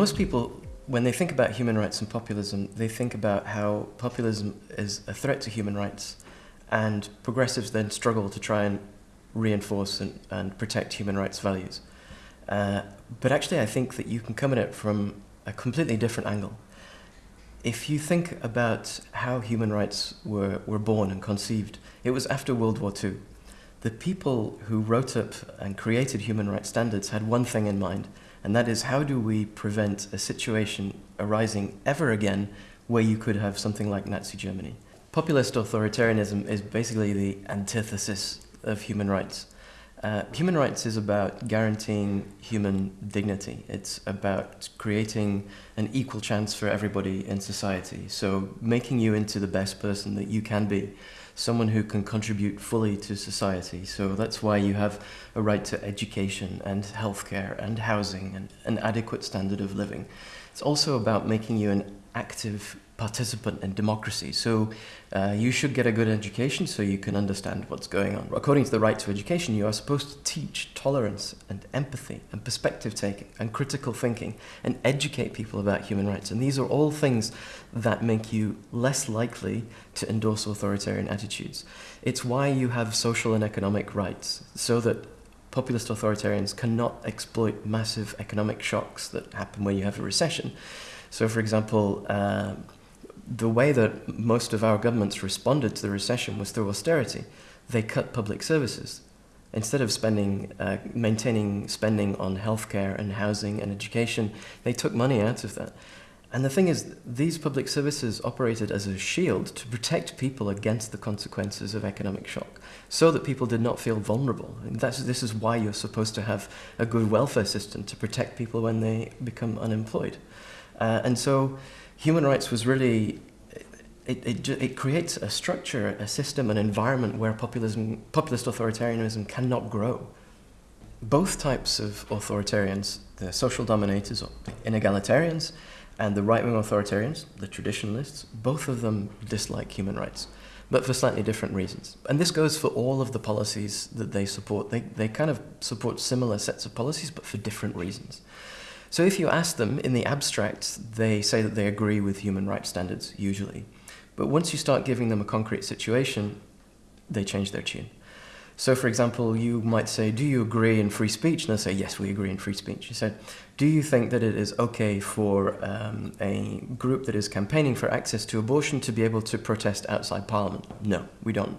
most people, when they think about human rights and populism, they think about how populism is a threat to human rights, and progressives then struggle to try and reinforce and, and protect human rights values. Uh, but actually, I think that you can come at it from a completely different angle. If you think about how human rights were, were born and conceived, it was after World War II. The people who wrote up and created human rights standards had one thing in mind, and that is how do we prevent a situation arising ever again where you could have something like Nazi Germany. Populist authoritarianism is basically the antithesis of human rights. Uh, human rights is about guaranteeing human dignity. It's about creating an equal chance for everybody in society. So making you into the best person that you can be, someone who can contribute fully to society. So that's why you have a right to education and healthcare and housing and an adequate standard of living. It's also about making you an active participant in democracy. So uh, you should get a good education so you can understand what's going on. According to the right to education, you are supposed to teach tolerance and empathy and perspective taking and critical thinking and educate people about human rights. And these are all things that make you less likely to endorse authoritarian attitudes. It's why you have social and economic rights, so that populist authoritarians cannot exploit massive economic shocks that happen when you have a recession. So, for example, uh, the way that most of our governments responded to the recession was through austerity. They cut public services. Instead of spending, uh, maintaining spending on healthcare and housing and education, they took money out of that. And the thing is, these public services operated as a shield to protect people against the consequences of economic shock, so that people did not feel vulnerable. And that's, this is why you're supposed to have a good welfare system to protect people when they become unemployed. Uh, and so human rights was really it, it, it creates a structure, a system, an environment where populism, populist authoritarianism cannot grow. Both types of authoritarians, the social dominators, or the inegalitarians, and the right-wing authoritarians, the traditionalists, both of them dislike human rights, but for slightly different reasons. And this goes for all of the policies that they support. They, they kind of support similar sets of policies, but for different reasons. So if you ask them in the abstract, they say that they agree with human rights standards, usually. But once you start giving them a concrete situation, they change their tune. So for example, you might say, do you agree in free speech? And they'll say, yes, we agree in free speech. You said, do you think that it is okay for um, a group that is campaigning for access to abortion to be able to protest outside parliament? No, we don't.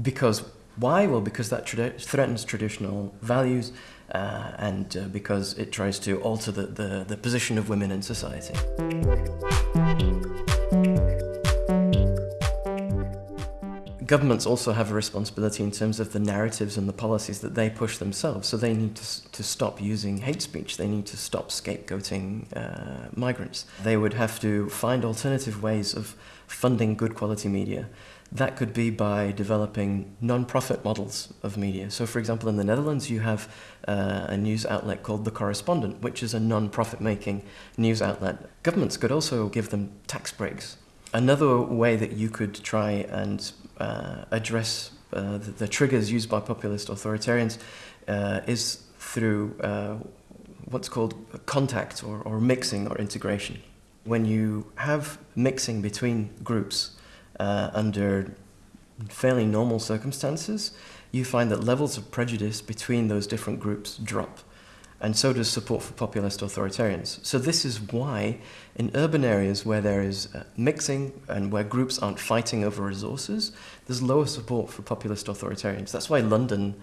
Because why? Well, because that tradi threatens traditional values uh, and uh, because it tries to alter the, the, the position of women in society. Governments also have a responsibility in terms of the narratives and the policies that they push themselves. So they need to, to stop using hate speech. They need to stop scapegoating uh, migrants. They would have to find alternative ways of funding good quality media that could be by developing non-profit models of media. So for example, in the Netherlands, you have uh, a news outlet called The Correspondent, which is a non-profit making news outlet. Governments could also give them tax breaks. Another way that you could try and uh, address uh, the, the, triggers used by populist authoritarians uh, is through uh, what's called contact or, or mixing or integration. When you have mixing between groups, uh, under fairly normal circumstances, you find that levels of prejudice between those different groups drop. And so does support for populist authoritarians. So this is why in urban areas where there is uh, mixing and where groups aren't fighting over resources, there's lower support for populist authoritarians. That's why London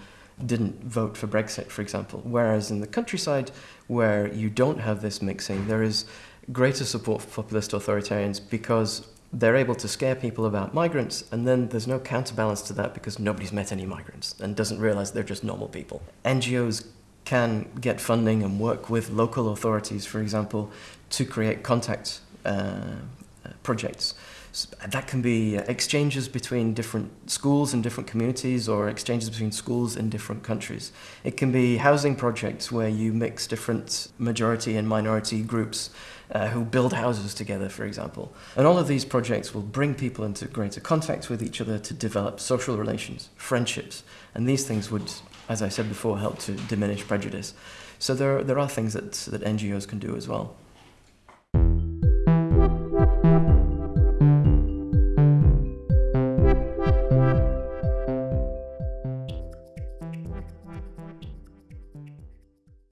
didn't vote for Brexit, for example. Whereas in the countryside, where you don't have this mixing, there is greater support for populist authoritarians because they're able to scare people about migrants, and then there's no counterbalance to that because nobody's met any migrants and doesn't realize they're just normal people. NGOs can get funding and work with local authorities, for example, to create contact uh, projects. That can be exchanges between different schools and different communities or exchanges between schools in different countries. It can be housing projects where you mix different majority and minority groups uh, who build houses together, for example. And all of these projects will bring people into greater contact with each other to develop social relations, friendships, and these things would, as I said before, help to diminish prejudice. So there, there are things that, that NGOs can do as well.